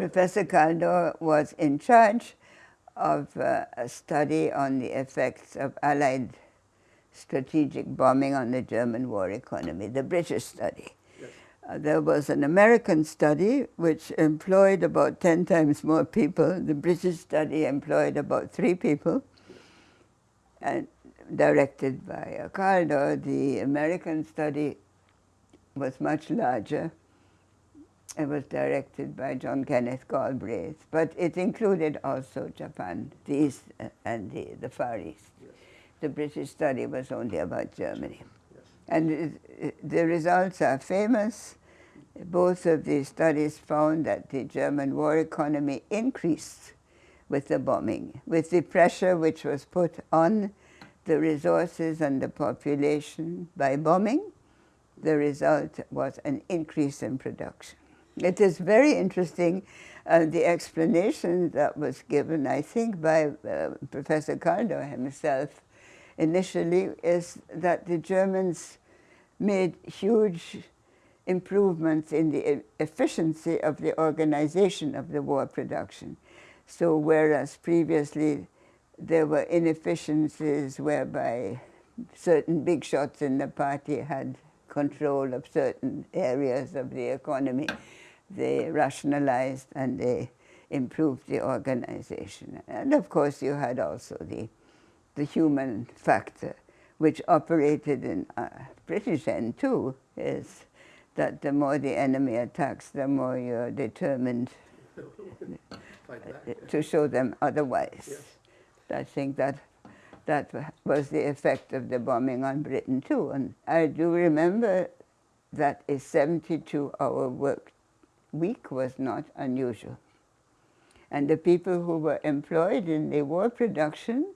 Professor Kaldor was in charge of uh, a study on the effects of Allied strategic bombing on the German war economy, the British study. Yes. Uh, there was an American study which employed about 10 times more people. The British study employed about three people. And directed by Kaldor, the American study was much larger it was directed by John Kenneth Galbraith, but it included also Japan, the East uh, and the, the Far East. Yes. The British study was only about Germany. Yes. And it, it, the results are famous. Both of these studies found that the German war economy increased with the bombing, with the pressure which was put on the resources and the population by bombing, the result was an increase in production. It is very interesting, uh, the explanation that was given, I think, by uh, Professor Kaldor himself initially is that the Germans made huge improvements in the efficiency of the organization of the war production. So whereas previously there were inefficiencies whereby certain big shots in the party had control of certain areas of the economy, they rationalized and they improved the organization. And of course you had also the, the human factor, which operated in uh, British end too, is that the more the enemy attacks, the more you're determined to show them otherwise. Yes. I think that that was the effect of the bombing on Britain too. And I do remember that a 72-hour work week was not unusual. And the people who were employed in the war production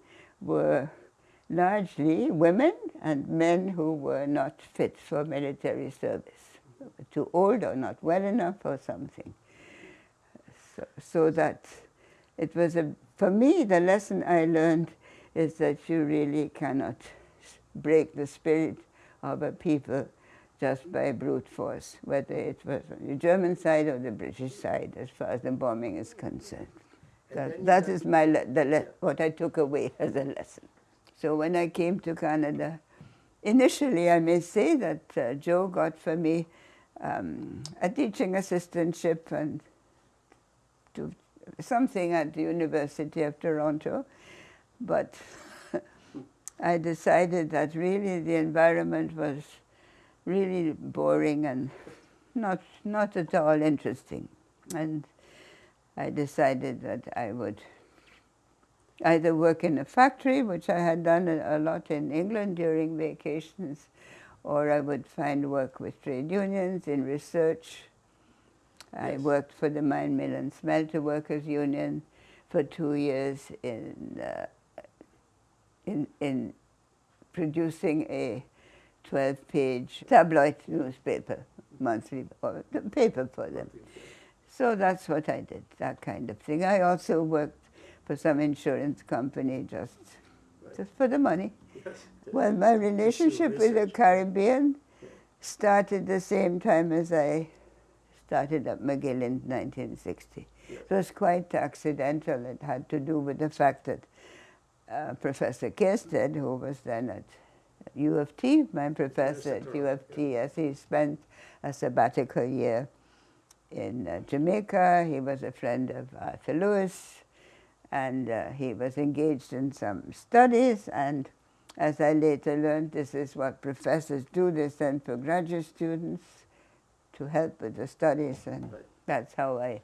were largely women and men who were not fit for military service, too old or not well enough or something. So, so that it was a, for me, the lesson I learned is that you really cannot break the spirit of a people just by brute force, whether it was on the German side or the British side, as far as the bombing is concerned. That, that is my the what I took away as a lesson. So when I came to Canada, initially I may say that uh, Joe got for me um, a teaching assistantship and to something at the University of Toronto, but I decided that really the environment was really boring and not, not at all interesting. And I decided that I would either work in a factory, which I had done a, lot in England during vacations, or I would find work with trade unions in research. Yes. I worked for the Mine Mill and Smelter Workers Union for two years in, uh, in, in producing a 12-page tabloid newspaper, monthly, or paper for them. So that's what I did, that kind of thing. I also worked for some insurance company just, right. just for the money. Yes. Well, my relationship with the Caribbean started the same time as I started at McGill in 1960. Yes. It was quite accidental. It had to do with the fact that uh, Professor Kierstead, who was then at U of T, my professor at U of T, yes, he spent a sabbatical year in uh, Jamaica. He was a friend of Arthur Lewis, and uh, he was engaged in some studies, and as I later learned, this is what professors do. They send for graduate students to help with the studies, and right. that's how I,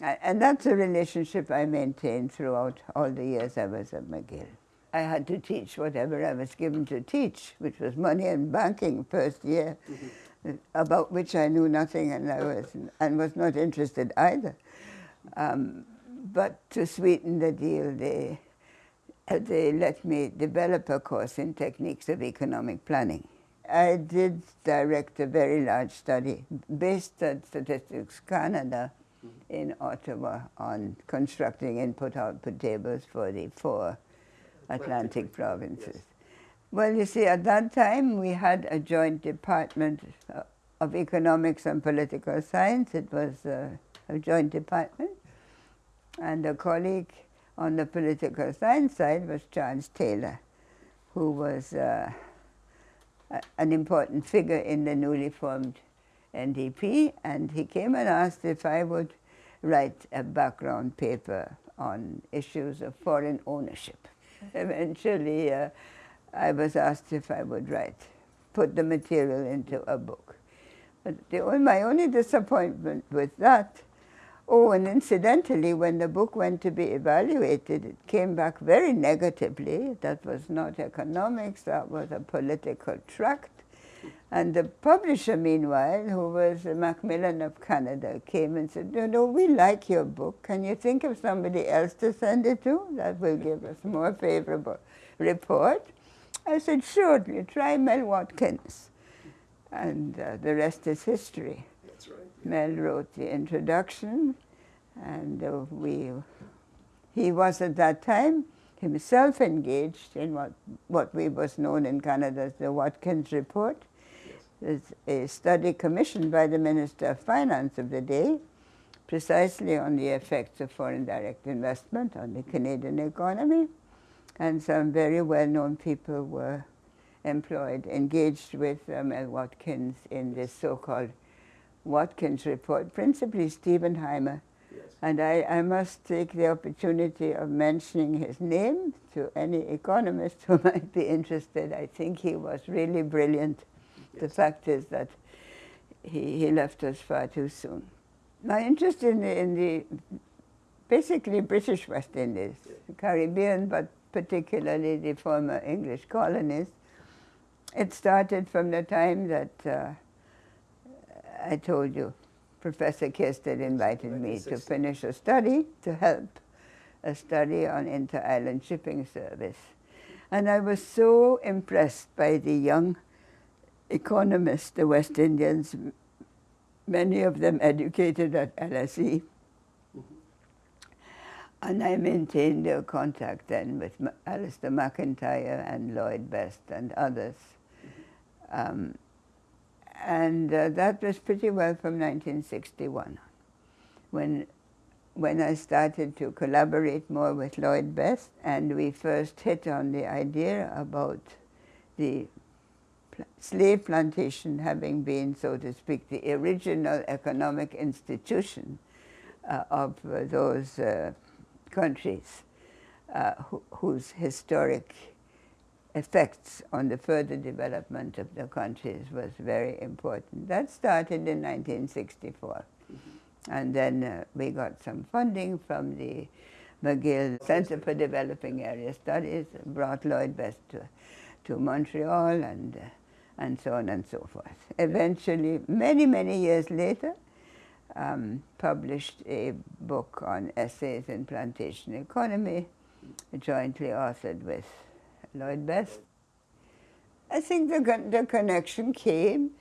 I, and that's a relationship I maintained throughout all the years I was at McGill. I had to teach whatever I was given to teach, which was money and banking first year, mm -hmm. about which I knew nothing and I was, and was not interested either. Um, but to sweeten the deal, they, they let me develop a course in techniques of economic planning. I did direct a very large study based at Statistics Canada mm-hmm. in Ottawa on constructing input-output tables for the four Atlantic provinces. Yes. Well, you see, at that time we had a joint department uh, of economics and political science. It was uh, a joint department. And a colleague on the political science side was Charles Taylor, who was uh, an important figure in the newly formed NDP. And he came and asked if I would write a background paper on issues of foreign ownership. Eventually, uh, I was asked if I would write, put the material into a book. But the, my only disappointment with that, oh, and incidentally, when the book went to be evaluated, it came back very negatively. That was not economics, that was a political tract. And the publisher, meanwhile, who was Macmillan of Canada, came and said, no, no, we like your book. Can you think of somebody else to send it to? That will give us more favorable report. I said, sure, you try Mel Watkins. And uh, the rest is history. That's right. Mel wrote the introduction, and uh, we, he was at that time himself engaged in what, what we was known in Canada as the Watkins Report a study commissioned by the Minister of Finance of the day precisely on the effects of foreign direct investment on the Canadian economy. And some very well-known people were employed, engaged with um, Mel Watkins in this so-called Watkins report, principally Stephen Hymer. Yes. And I, I must take the opportunity of mentioning his name to any economist who might be interested. I think he was really brilliant the fact is that he, he left us far too soon. My interest in the, in the basically British West Indies, Caribbean, but particularly the former English colonies, it started from the time that uh, I told you Professor Kierstead invited me to finish a study to help a study on inter-island shipping service. And I was so impressed by the young economists, the West Indians, many of them educated at LSE. Mm -hmm. And I maintained a contact then with Alister McIntyre and Lloyd Best and others. Um, and uh, that was pretty well from 1961, when, when I started to collaborate more with Lloyd Best, and we first hit on the idea about the slave plantation having been, so to speak, the original economic institution uh, of uh, those uh, countries uh, whose historic effects on the further development of the countries was very important. That started in 1964. Mm -hmm. And then uh, we got some funding from the McGill Center for Developing Area Studies, brought Lloyd Best to, to Montreal and uh, and so on and so forth. Eventually, many, many years later, um, published a book on essays in plantation economy, jointly authored with Lloyd Best. I think the, the connection came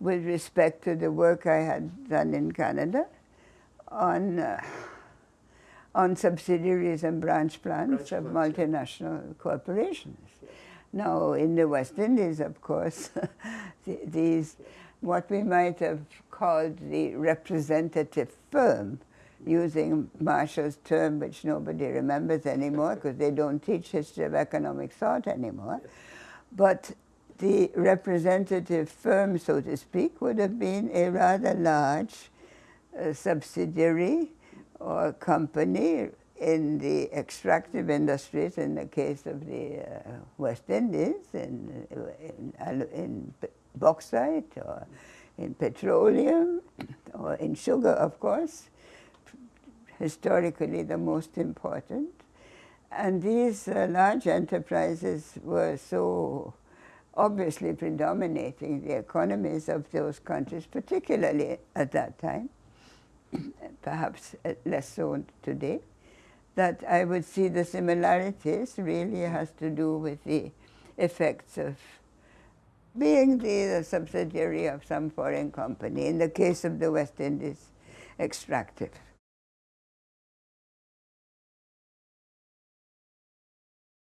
with respect to the work I had done in Canada on, uh, on subsidiaries and branch plans branch of plans, multinational yeah. corporations. Now, in the West Indies, of course, these, what we might have called the representative firm, using Marshall's term, which nobody remembers anymore because they don't teach history of economic thought anymore. But the representative firm, so to speak, would have been a rather large uh, subsidiary or company in the extractive industries, in the case of the uh, West Indies, in, in, in, bauxite or in petroleum or in sugar, of course, historically the most important. And these uh, large enterprises were so obviously predominating the economies of those countries, particularly at that time, perhaps less so today that I would see the similarities really has to do with the effects of being the, subsidiary of some foreign company, in the case of the West Indies extractive.